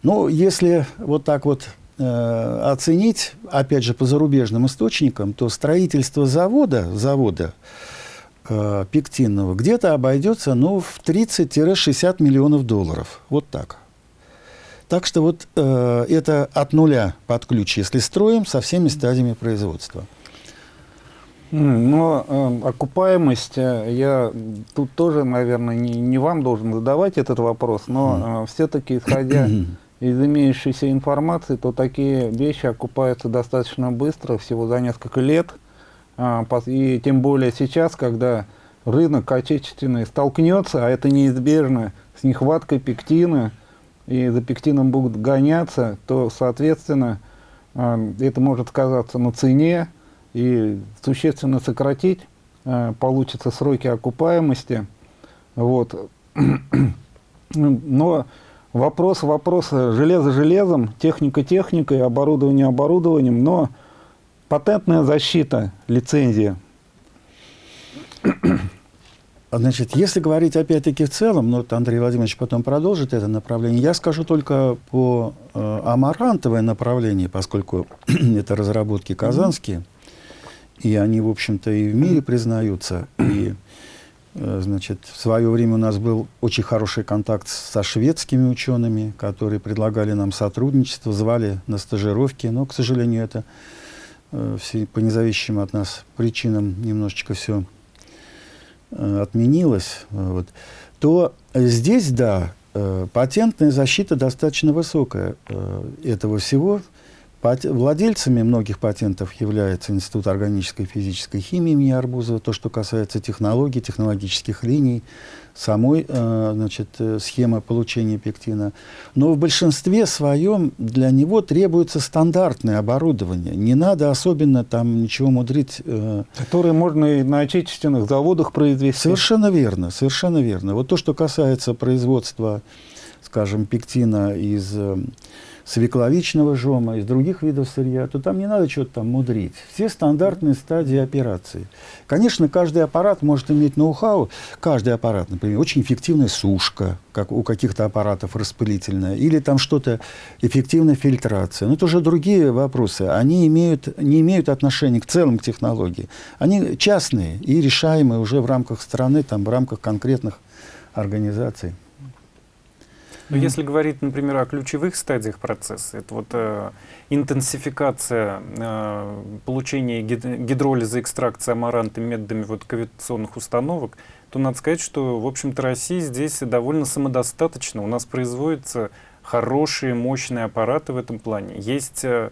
Но если вот так вот э, оценить, опять же, по зарубежным источникам, то строительство завода, завода э, пектинного где-то обойдется ну, в 30-60 миллионов долларов. Вот так. Так что вот э, это от нуля под ключ, если строим, со всеми стадиями производства. Но э, окупаемость, э, я тут тоже, наверное, не, не вам должен задавать этот вопрос, но э, все-таки, исходя из имеющейся информации, то такие вещи окупаются достаточно быстро, всего за несколько лет. Э, и тем более сейчас, когда рынок отечественный столкнется, а это неизбежно, с нехваткой пектина, и за пектином будут гоняться, то, соответственно, э, это может сказаться на цене и существенно сократить э, получится сроки окупаемости. Вот. Но вопрос вопроса железо железом, техника техникой, оборудование оборудованием, но патентная защита, лицензия Значит, если говорить опять-таки в целом, ну, вот Андрей Владимирович потом продолжит это направление, я скажу только по э, амарантовое направление, поскольку это разработки казанские, и они, в общем-то, и в мире признаются. И, э, значит, в свое время у нас был очень хороший контакт со шведскими учеными, которые предлагали нам сотрудничество, звали на стажировки, но, к сожалению, это э, все, по независимым от нас причинам немножечко все отменилось, вот, то здесь, да, э, патентная защита достаточно высокая э, этого всего. Владельцами многих патентов является Институт органической и физической химии имени Арбузова, то, что касается технологий, технологических линий, самой э, значит, э, схемы получения пектина. Но в большинстве своем для него требуется стандартное оборудование. Не надо особенно там ничего мудрить. Э. Которые можно и на отечественных заводах произвести. Совершенно верно, совершенно верно. Вот то, что касается производства, скажем, пектина из свекловичного жома, из других видов сырья, то там не надо что-то там мудрить. Все стандартные стадии операции. Конечно, каждый аппарат может иметь ноу-хау. Каждый аппарат, например, очень эффективная сушка, как у каких-то аппаратов распылительная, или там что-то, эффективная фильтрация. Но это уже другие вопросы. Они имеют, не имеют отношения к целым технологии. Они частные и решаемые уже в рамках страны, там, в рамках конкретных организаций. Но mm если говорить, например, о ключевых стадиях процесса, это вот э, интенсификация э, получения гид гидролиза, экстракции амаранта методами вот кавитационных установок, то надо сказать, что, в общем-то, Россия здесь довольно самодостаточна. У нас производятся хорошие, мощные аппараты в этом плане. Есть э,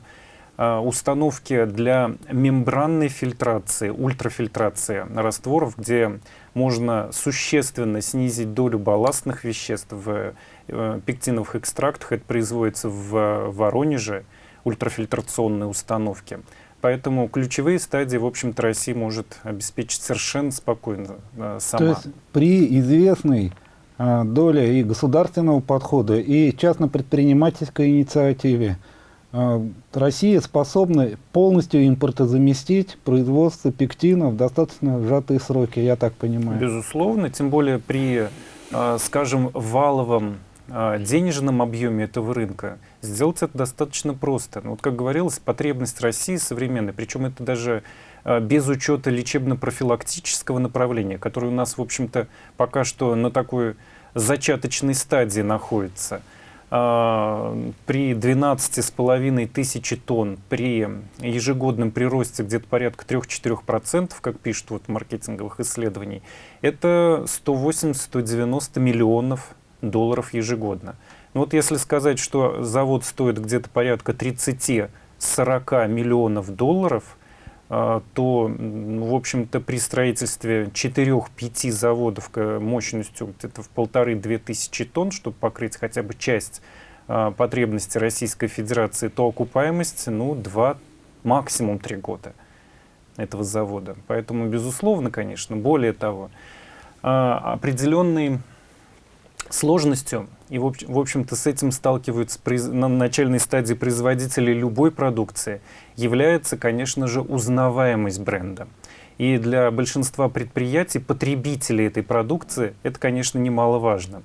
э установки для мембранной фильтрации, ультрафильтрации растворов, где можно существенно снизить долю балластных веществ в пектиновых экстрактах. Это производится в Воронеже, ультрафильтрационные установки. Поэтому ключевые стадии, в общем-то, Россия может обеспечить совершенно спокойно э, сама. То есть при известной э, доле и государственного подхода, и частно-предпринимательской инициативе а, Россия способна полностью импортозаместить производство пектина в достаточно сжатые сроки, я так понимаю. Безусловно, тем более при, скажем, валовом денежном объеме этого рынка сделать это достаточно просто. Ну, вот как говорилось, потребность России современной, причем это даже без учета лечебно-профилактического направления, которое у нас, в общем-то, пока что на такой зачаточной стадии находится – а, при 12,5 тысячи тонн, при ежегодном приросте где-то порядка 3-4%, как пишут вот маркетинговых исследований, это 180-190 миллионов долларов ежегодно. Ну вот если сказать, что завод стоит где-то порядка 30-40 миллионов долларов – а, то, в общем-то, при строительстве 4-5 заводов мощностью где-то в полторы-две тысячи тонн, чтобы покрыть хотя бы часть а, потребностей Российской Федерации, то окупаемость, ну, 2, максимум 3 года этого завода. Поэтому, безусловно, конечно, более того, определенный сложностью, и в общем-то с этим сталкиваются на начальной стадии производители любой продукции, является, конечно же, узнаваемость бренда. И для большинства предприятий, потребителей этой продукции, это, конечно, немаловажно.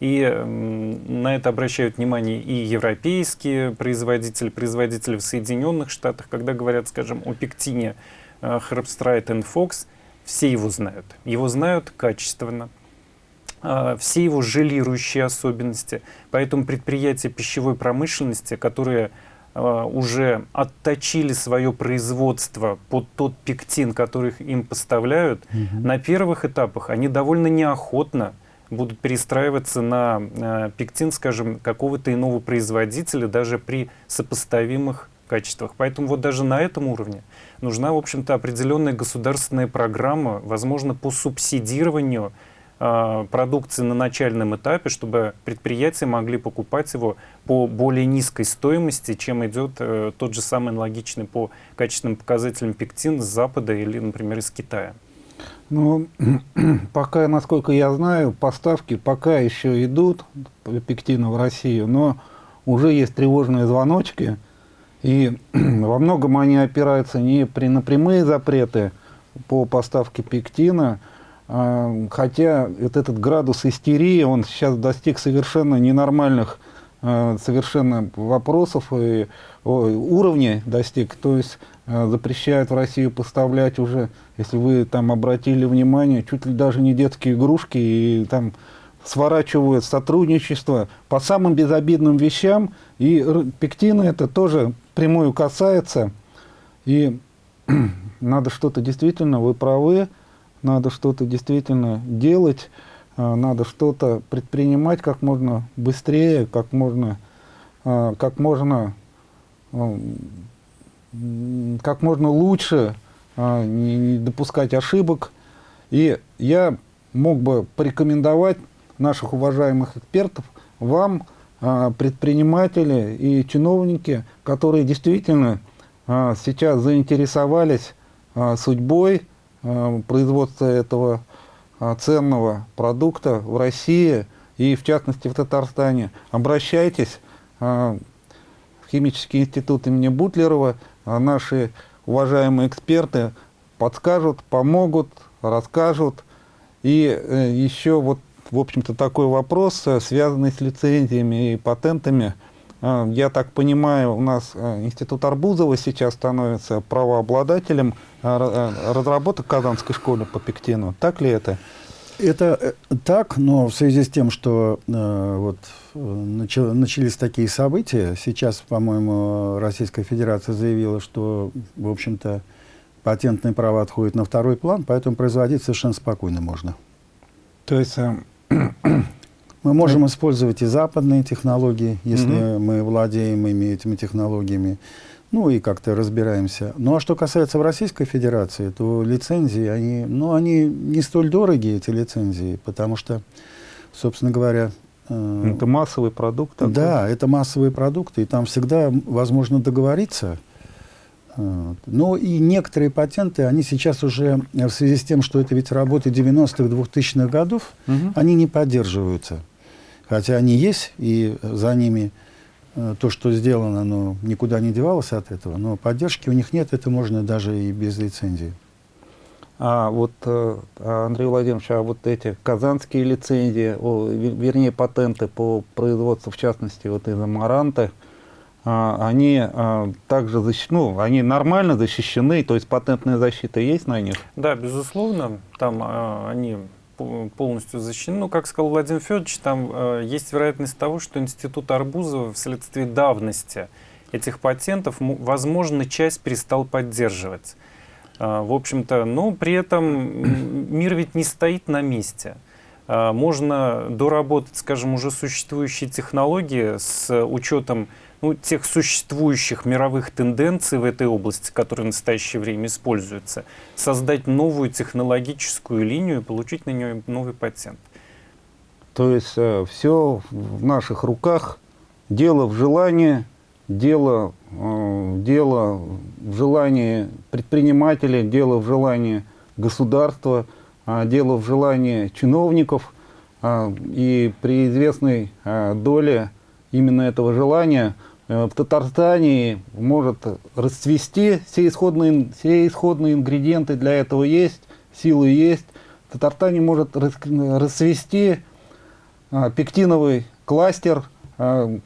И на это обращают внимание и европейские производители, производители в Соединенных Штатах, когда говорят, скажем, о пектине Herbstreit Fox, все его знают. Его знают качественно, все его желирующие особенности. Поэтому предприятия пищевой промышленности, которые а, уже отточили свое производство под тот пектин, который им поставляют, угу. на первых этапах они довольно неохотно будут перестраиваться на э, пектин, скажем, какого-то иного производителя, даже при сопоставимых качествах. Поэтому вот даже на этом уровне нужна, в общем-то, определенная государственная программа, возможно, по субсидированию продукции на начальном этапе, чтобы предприятия могли покупать его по более низкой стоимости, чем идет э, тот же самый аналогичный по качественным показателям пектин с Запада или, например, из Китая. Ну, пока, насколько я знаю, поставки пока еще идут пектина в Россию, но уже есть тревожные звоночки, и во многом они опираются не при, на прямые запреты по поставке пектина, а, хотя вот этот градус истерии, он сейчас достиг совершенно ненормальных а, совершенно вопросов и уровней достиг. То есть а, запрещают в Россию поставлять уже, если вы там обратили внимание, чуть ли даже не детские игрушки, и там сворачивают сотрудничество по самым безобидным вещам. И пектины это тоже прямую касается. И надо что-то действительно, вы правы, надо что-то действительно делать, а, надо что-то предпринимать как можно быстрее, как можно, а, как можно, а, как можно лучше, не допускать ошибок. И я мог бы порекомендовать наших уважаемых экспертов вам, предприниматели и чиновники, которые действительно сейчас заинтересовались судьбой производства этого а, ценного продукта в России и, в частности, в Татарстане. Обращайтесь а, в Химический институт имени Бутлерова. Наши уважаемые эксперты подскажут, помогут, расскажут. И э, еще вот, в общем-то, такой вопрос, э, связанный с лицензиями и патентами. Я так понимаю, у нас э, Институт Арбузова сейчас становится правообладателем разработок Казанской школы по пектину. Так ли это? Это э, так, но в связи с тем, что э, вот, э, начали, начались такие события, сейчас, по-моему, Российская Федерация заявила, что, в общем-то, патентные права отходят на второй план, поэтому производить совершенно спокойно можно. То есть... Э, мы можем использовать и западные технологии, если угу. мы владеем ими, этими технологиями ну и как-то разбираемся. Ну а что касается Российской Федерации, то лицензии, они, ну, они не столь дорогие, эти лицензии, потому что, собственно говоря... Э, это массовый продукт? Такой? Да, это массовый продукт, и там всегда возможно договориться. Э, но и некоторые патенты, они сейчас уже, в связи с тем, что это ведь работы 90-х, 2000-х годов, угу. они не поддерживаются. Хотя они есть, и за ними Э, то, что сделано, оно никуда не девалось от этого, но поддержки у них нет, это можно даже и без лицензии. А вот, э, Андрей Владимирович, а вот эти казанские лицензии, о, вернее патенты по производству, в частности, вот из амаранта, а, они а, также защищены, ну, они нормально защищены, то есть патентная защита есть на них? Да, безусловно, там а, они полностью защищены. Ну, как сказал Владимир Федорович, там э, есть вероятность того, что Институт Арбузова вследствие давности этих патентов, возможно, часть перестал поддерживать. Э, в общем-то, но при этом мир ведь не стоит на месте. Э, можно доработать, скажем, уже существующие технологии с учетом ну, тех существующих мировых тенденций в этой области, которые в настоящее время используются, создать новую технологическую линию и получить на нее новый патент. То есть э, все в наших руках, дело в желании, дело, э, дело в желании предпринимателей, дело в желании государства, э, дело в желании чиновников. Э, и при известной э, доле именно этого желания – в Татарстане может расцвести, все исходные, все исходные ингредиенты для этого есть, силы есть. В Татарстане может расцвести а, пектиновый кластер с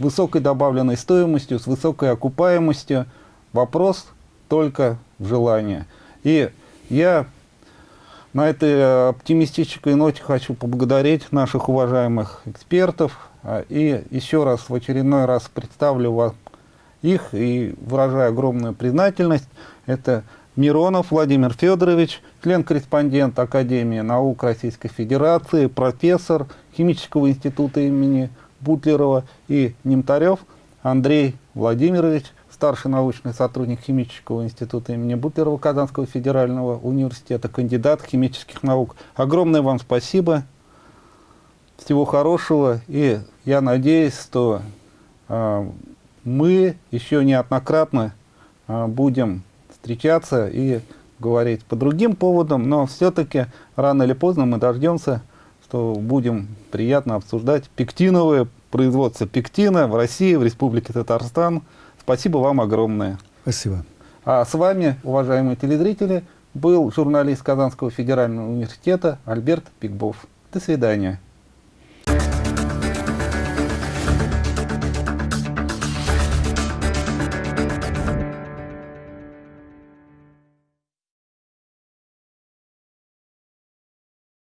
высокой добавленной стоимостью, с высокой окупаемостью. Вопрос только в желании. И я на этой оптимистической ноте хочу поблагодарить наших уважаемых экспертов, и еще раз, в очередной раз представлю вам их и выражаю огромную признательность. Это Миронов Владимир Федорович, член-корреспондент Академии наук Российской Федерации, профессор Химического института имени Бутлерова и Немтарев Андрей Владимирович, старший научный сотрудник Химического института имени Бутлерова Казанского федерального университета, кандидат химических наук. Огромное вам спасибо. Всего хорошего. И я надеюсь, что э, мы еще неоднократно э, будем встречаться и говорить по другим поводам, но все-таки рано или поздно мы дождемся, что будем приятно обсуждать пектиновое производство пектина в России, в Республике Татарстан. Спасибо вам огромное. Спасибо. А с вами, уважаемые телезрители, был журналист Казанского федерального университета Альберт Пикбов. До свидания.